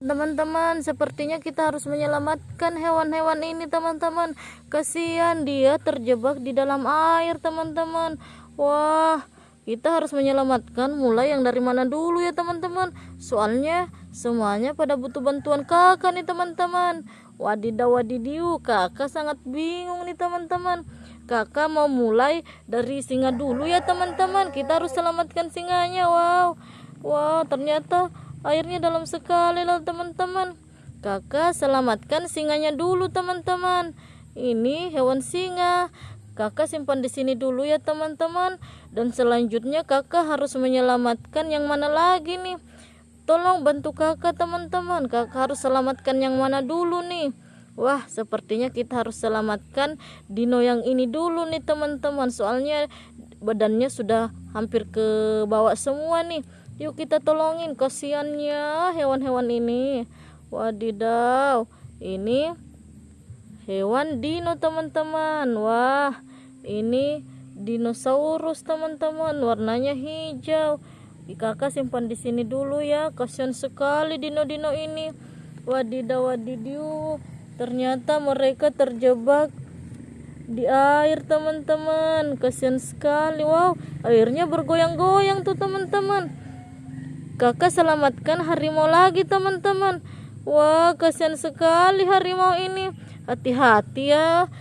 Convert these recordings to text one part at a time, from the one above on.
Teman-teman, sepertinya kita harus menyelamatkan hewan-hewan ini, teman-teman. Kasihan dia terjebak di dalam air, teman-teman. Wah, kita harus menyelamatkan mulai yang dari mana dulu ya, teman-teman. Soalnya semuanya pada butuh bantuan kakak nih, teman-teman. Wadidaw wadidiu, kakak sangat bingung nih, teman-teman. Kakak mau mulai dari singa dulu ya, teman-teman. Kita harus selamatkan singanya. Wow. Wah, ternyata airnya dalam sekali loh teman-teman. Kakak selamatkan singanya dulu teman-teman. Ini hewan singa. Kakak simpan di sini dulu ya teman-teman. Dan selanjutnya kakak harus menyelamatkan yang mana lagi nih? Tolong bantu kakak teman-teman. Kakak harus selamatkan yang mana dulu nih? Wah, sepertinya kita harus selamatkan dino yang ini dulu nih teman-teman. Soalnya badannya sudah hampir ke bawah semua nih. Yuk kita tolongin kasihannya hewan-hewan ini. Wadidaw, ini hewan dino teman-teman. Wah, ini dinosaurus teman-teman, warnanya hijau. Kakak simpan di sini dulu ya. Kasihan sekali dino-dino ini. Wadidaw, wadidiu. Ternyata mereka terjebak di air teman-teman kasihan sekali wow airnya bergoyang-goyang tuh teman-teman kakak selamatkan harimau lagi teman-teman. Wah kasihan sekali harimau ini. Hati-hati ya.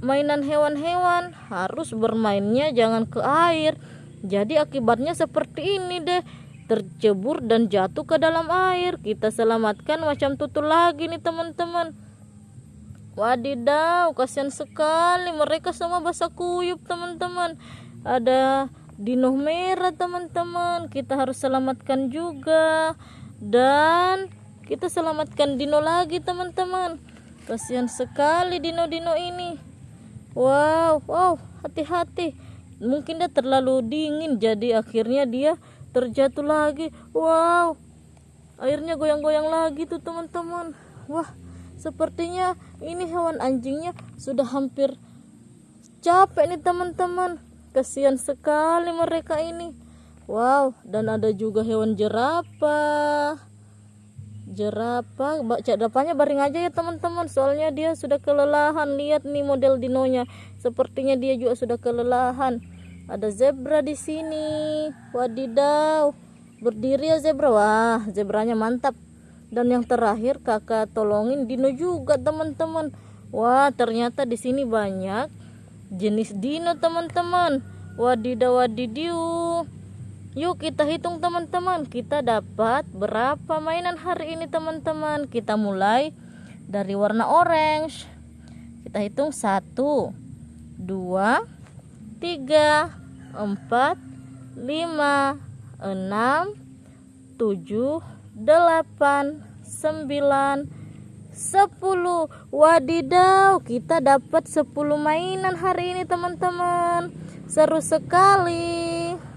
Mainan hewan-hewan harus bermainnya jangan ke air. Jadi akibatnya seperti ini deh. Tercebur dan jatuh ke dalam air. Kita selamatkan macam tutul lagi nih teman-teman. Wadidaw kasihan sekali mereka semua basah kuyup teman-teman. Ada dino merah teman-teman. Kita harus selamatkan juga. Dan kita selamatkan dino lagi teman-teman. Kasihan sekali dino-dino ini. Wow wow hati-hati. Mungkin dia terlalu dingin jadi akhirnya dia terjatuh lagi. Wow airnya goyang-goyang lagi tuh teman-teman. Wah sepertinya ini hewan anjingnya sudah hampir capek nih teman-teman kasihan sekali mereka ini. Wow dan ada juga hewan jerapah. Jerapah baca depannya baring aja ya teman-teman. Soalnya dia sudah kelelahan. Lihat nih model dinonya. Sepertinya dia juga sudah kelelahan. Ada zebra di sini. Wadidaw. Berdiri ya zebra. Wah zebranya mantap. Dan yang terakhir kakak tolongin dino juga teman-teman. Wah ternyata di sini banyak jenis dino teman-teman. Wadidaw wadidiu yuk kita hitung teman-teman. Kita dapat berapa mainan hari ini teman-teman? Kita mulai dari warna orange. Kita hitung satu dua tiga empat lima enam tujuh delapan sembilan 10 wadidaw kita dapat 10 mainan hari ini teman-teman. Seru sekali